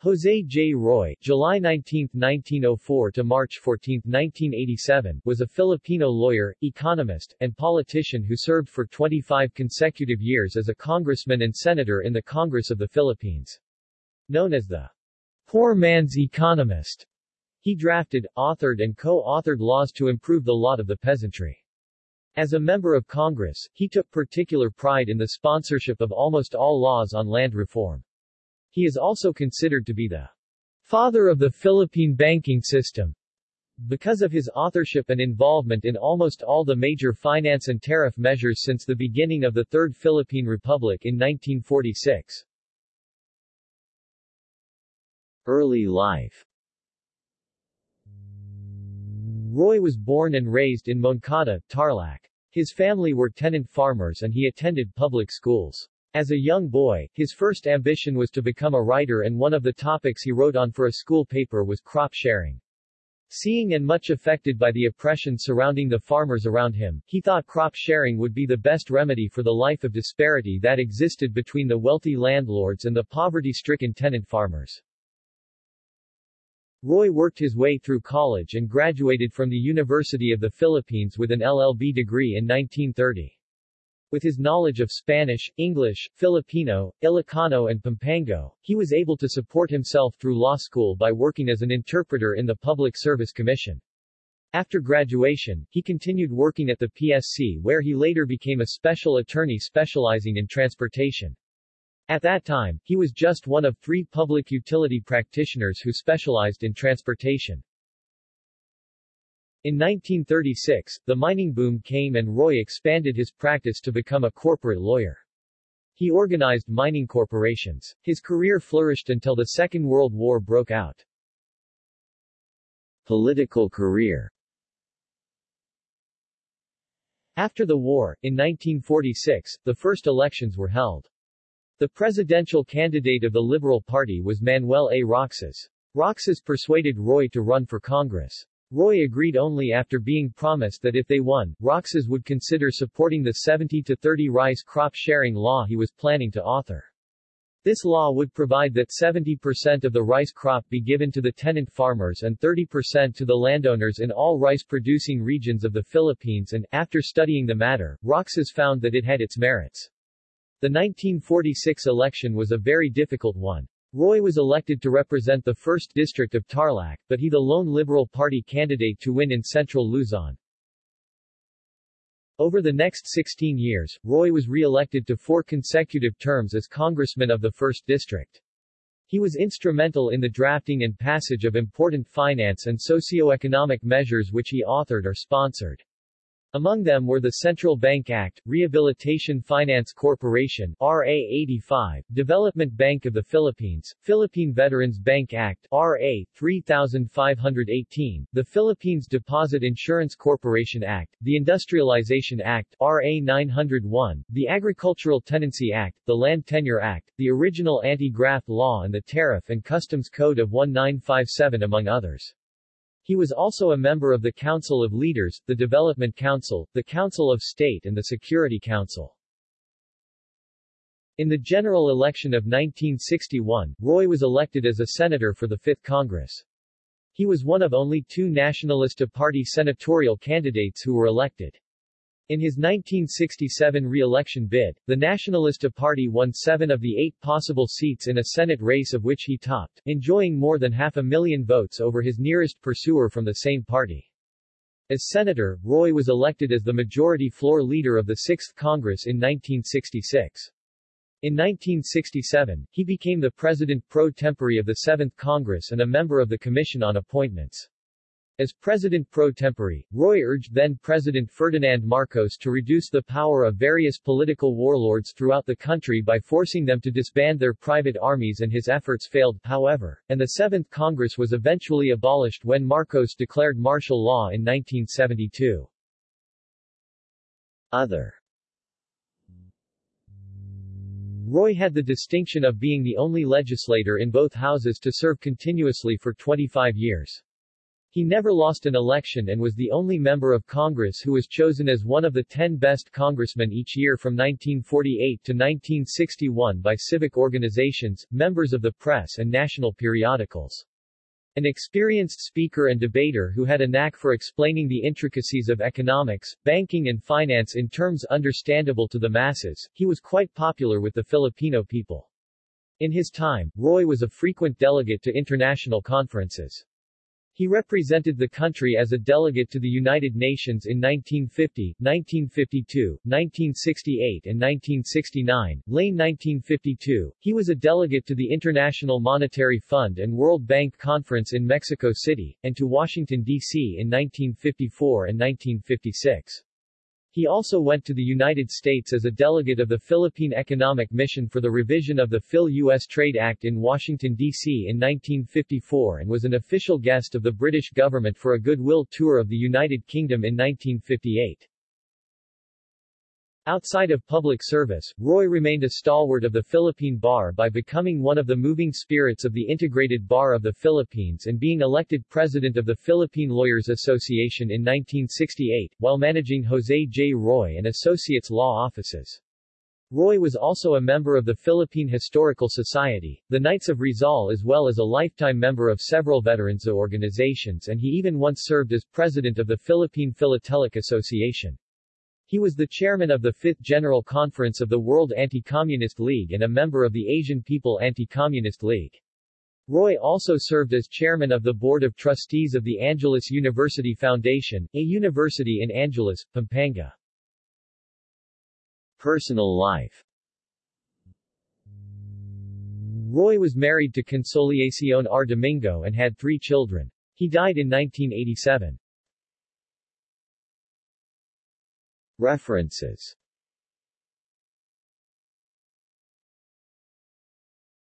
Jose J. Roy July 19, 1904 to March 14, 1987, was a Filipino lawyer, economist, and politician who served for 25 consecutive years as a congressman and senator in the Congress of the Philippines. Known as the poor man's economist, he drafted, authored and co-authored laws to improve the lot of the peasantry. As a member of Congress, he took particular pride in the sponsorship of almost all laws on land reform. He is also considered to be the father of the Philippine banking system. Because of his authorship and involvement in almost all the major finance and tariff measures since the beginning of the Third Philippine Republic in 1946. Early life Roy was born and raised in Moncada, Tarlac. His family were tenant farmers and he attended public schools. As a young boy, his first ambition was to become a writer and one of the topics he wrote on for a school paper was crop sharing. Seeing and much affected by the oppression surrounding the farmers around him, he thought crop sharing would be the best remedy for the life of disparity that existed between the wealthy landlords and the poverty-stricken tenant farmers. Roy worked his way through college and graduated from the University of the Philippines with an LLB degree in 1930. With his knowledge of Spanish, English, Filipino, Ilocano and Pampango, he was able to support himself through law school by working as an interpreter in the Public Service Commission. After graduation, he continued working at the PSC where he later became a special attorney specializing in transportation. At that time, he was just one of three public utility practitioners who specialized in transportation. In 1936, the mining boom came and Roy expanded his practice to become a corporate lawyer. He organized mining corporations. His career flourished until the Second World War broke out. Political career After the war, in 1946, the first elections were held. The presidential candidate of the Liberal Party was Manuel A. Roxas. Roxas persuaded Roy to run for Congress. Roy agreed only after being promised that if they won, Roxas would consider supporting the 70-30 rice crop sharing law he was planning to author. This law would provide that 70% of the rice crop be given to the tenant farmers and 30% to the landowners in all rice-producing regions of the Philippines and, after studying the matter, Roxas found that it had its merits. The 1946 election was a very difficult one. Roy was elected to represent the 1st District of Tarlac, but he the lone Liberal Party candidate to win in central Luzon. Over the next 16 years, Roy was re-elected to four consecutive terms as congressman of the 1st District. He was instrumental in the drafting and passage of important finance and socio-economic measures which he authored or sponsored. Among them were the Central Bank Act, Rehabilitation Finance Corporation RA 85, Development Bank of the Philippines, Philippine Veterans Bank Act RA 3518, the Philippines Deposit Insurance Corporation Act, the Industrialization Act RA 901, the Agricultural Tenancy Act, the Land Tenure Act, the original Anti-Graft Law and the Tariff and Customs Code of 1957 among others. He was also a member of the Council of Leaders, the Development Council, the Council of State and the Security Council. In the general election of 1961, Roy was elected as a senator for the Fifth Congress. He was one of only two Nacionalista Party senatorial candidates who were elected. In his 1967 re-election bid, the Nacionalista Party won seven of the eight possible seats in a Senate race of which he topped, enjoying more than half a million votes over his nearest pursuer from the same party. As senator, Roy was elected as the majority floor leader of the Sixth Congress in 1966. In 1967, he became the president pro tempore of the Seventh Congress and a member of the Commission on Appointments. As president pro tempore, Roy urged then-President Ferdinand Marcos to reduce the power of various political warlords throughout the country by forcing them to disband their private armies and his efforts failed, however, and the Seventh Congress was eventually abolished when Marcos declared martial law in 1972. Other Roy had the distinction of being the only legislator in both houses to serve continuously for 25 years. He never lost an election and was the only member of Congress who was chosen as one of the 10 best congressmen each year from 1948 to 1961 by civic organizations, members of the press and national periodicals. An experienced speaker and debater who had a knack for explaining the intricacies of economics, banking and finance in terms understandable to the masses, he was quite popular with the Filipino people. In his time, Roy was a frequent delegate to international conferences. He represented the country as a delegate to the United Nations in 1950, 1952, 1968 and 1969. Lane 1952, he was a delegate to the International Monetary Fund and World Bank Conference in Mexico City, and to Washington, D.C. in 1954 and 1956. He also went to the United States as a delegate of the Philippine Economic Mission for the revision of the Phil-U.S. Trade Act in Washington, D.C. in 1954 and was an official guest of the British government for a goodwill tour of the United Kingdom in 1958. Outside of public service, Roy remained a stalwart of the Philippine Bar by becoming one of the moving spirits of the Integrated Bar of the Philippines and being elected president of the Philippine Lawyers Association in 1968, while managing Jose J. Roy and Associates law offices. Roy was also a member of the Philippine Historical Society, the Knights of Rizal as well as a lifetime member of several veterans organizations and he even once served as president of the Philippine Philatelic Association. He was the chairman of the Fifth General Conference of the World Anti-Communist League and a member of the Asian People Anti-Communist League. Roy also served as chairman of the Board of Trustees of the Angeles University Foundation, a university in Angeles, Pampanga. Personal life Roy was married to Consolacion R. Domingo and had three children. He died in 1987. References